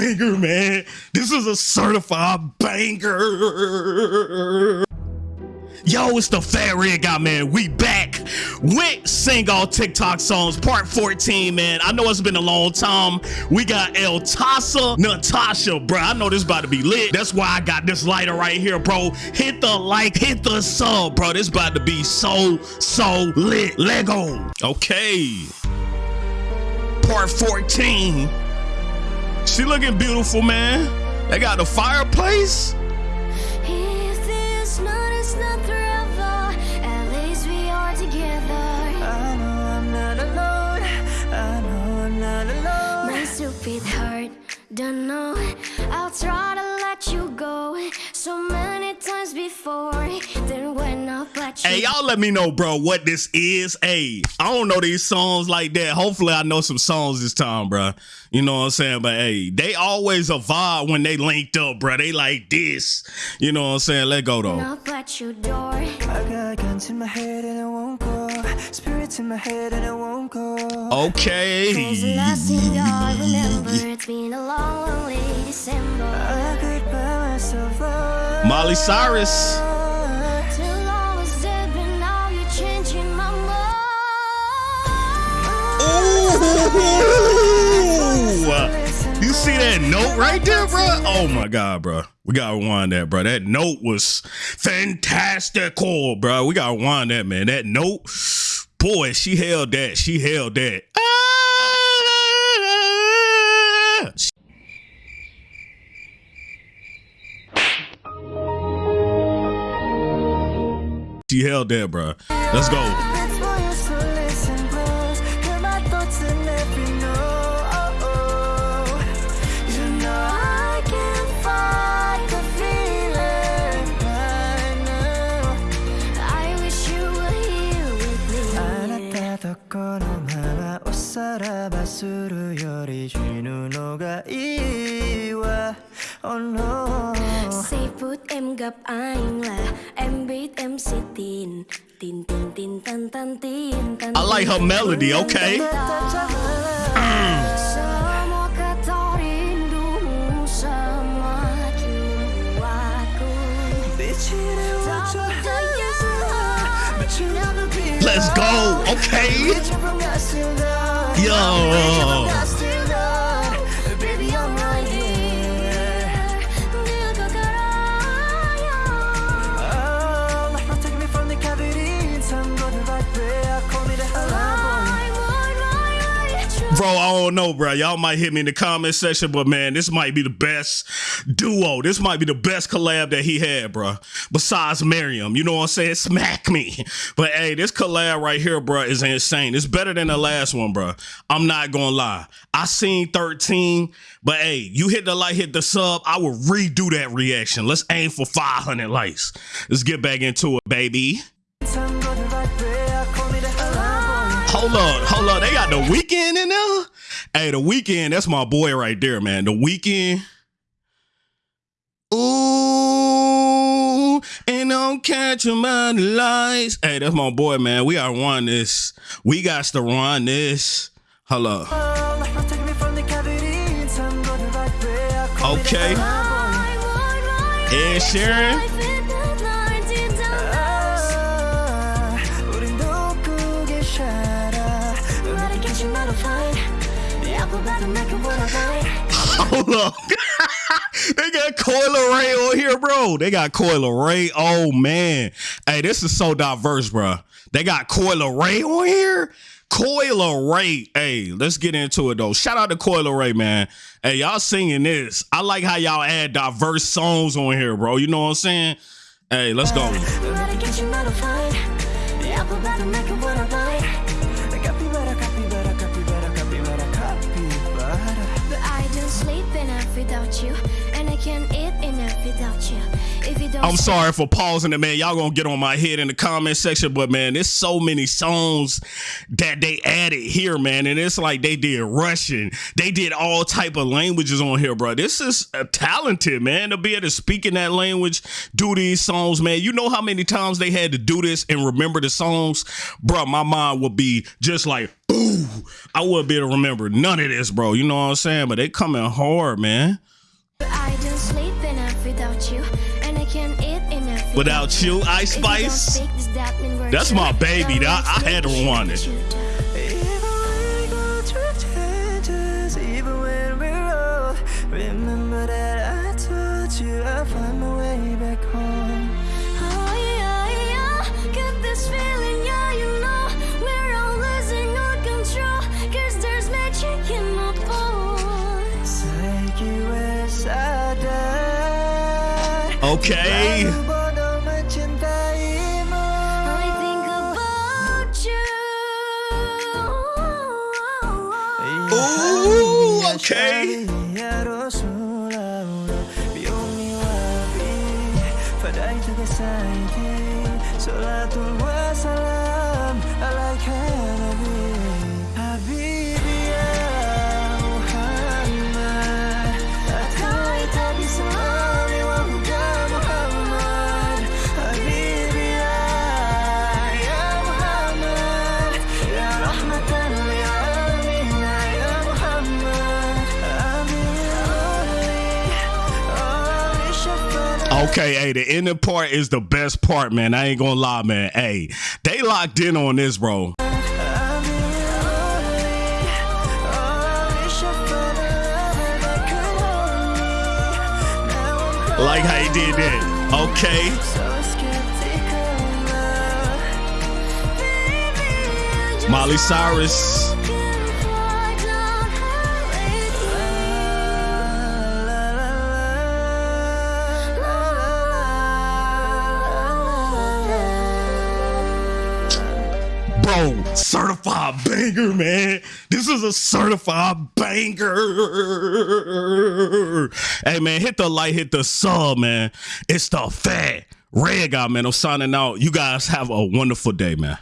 banger, man. This is a certified banger. Yo, it's the Fat Red Guy, man. We back with Sing All TikTok Songs, part 14, man. I know it's been a long time. We got El Tasa Natasha, bro. I know this about to be lit. That's why I got this lighter right here, bro. Hit the like, hit the sub, bro. This about to be so, so lit. Lego. Okay. Part 14. She looking beautiful, man. They got the fireplace. If this night is not forever, at least we are together. I know I'm not alone. I know I'm not alone. My stupid heart, don't know. I'll try to let you go so many times before. Hey, y'all let me know, bro, what this is. Hey, I don't know these songs like that. Hopefully, I know some songs this time, bro. You know what I'm saying? But hey, they always a vibe when they linked up, bro. They like this. You know what I'm saying? Let go, though. knock at your door. I got guns in my head and I won't go. Spirits in my head and I won't go. Okay. Cause the last thing I remember, it's been a long, lonely December. I could buy myself love. Molly Cyrus. See that note right there, bro? Oh my god, bro. We gotta rewind that, bro. That note was fantastical, bro. We gotta rewind that, man. That note, boy, she held that. She held that. She held that, bro. Let's go. ぬのがいいわ Oh no Say put em gặp anh là em biết em sẽ tin tin tin tin tan tan tin tan I like her melody, okay? Semua kata rindumu semakin Bro, I don't know, bro. Y'all might hit me in the comment section, but man, this might be the best duo. This might be the best collab that he had, bro. Besides Miriam, you know what I'm saying? Smack me. But hey, this collab right here, bro, is insane. It's better than the last one, bro. I'm not gonna lie. I seen 13, but hey, you hit the like, hit the sub. I will redo that reaction. Let's aim for 500 likes. Let's get back into it, baby. Hold up, hold up. They got the Weeknd in there. Hey, the Weeknd, that's my boy right there, man. The Weeknd. Ooh, and I'm catching my lights. Hey, that's my boy, man. We gotta run this. We got to run this. Hold up. Oh, life Hold up. they got Coi Leray on here, bro. They got Coi Leray. Oh man. Hey, this is so diverse, bro. They got Coi Leray on here. Coi Leray. Hey, let's get into it though. Shout out to Coi Leray, man. Hey, y'all singing this. I like how y'all add diverse songs on here, bro. You know what I'm saying? Hey, let's go. I'm sorry for pausing it, man. Y'all gonna get on my head in the comment section, but man, there's so many songs that they added here, man, and it's like they did Russian, they did all type of languages on here, bro. This is uh, talented, man, to be able to speak in that language, do these songs, man. You know how many times they had to do this and remember the songs, bro. My mind would be just like, ooh, I wouldn't be able to remember none of this, bro. You know what I'm saying? But they coming hard, man. Without you, Ice If you don't Spice. speak this, that mean we're That's my baby. That- I had to rewind it. shoot you. Even when we go even when we're old, remember that I told you I'll find my way back home. Oh Pada itu kesaiti Salatul wassalam Alaika nabi Okay, hey, the ending part is the best part, man. I ain't gonna lie, man. Hey, they locked in on this, bro. Like how he did that. Okay. Molly Cyrus. Certified banger, man. This is a certified banger. Hey, man, hit the like, hit the sub, man. It's the fat red guy, man. I'm signing out. You guys have a wonderful day, man.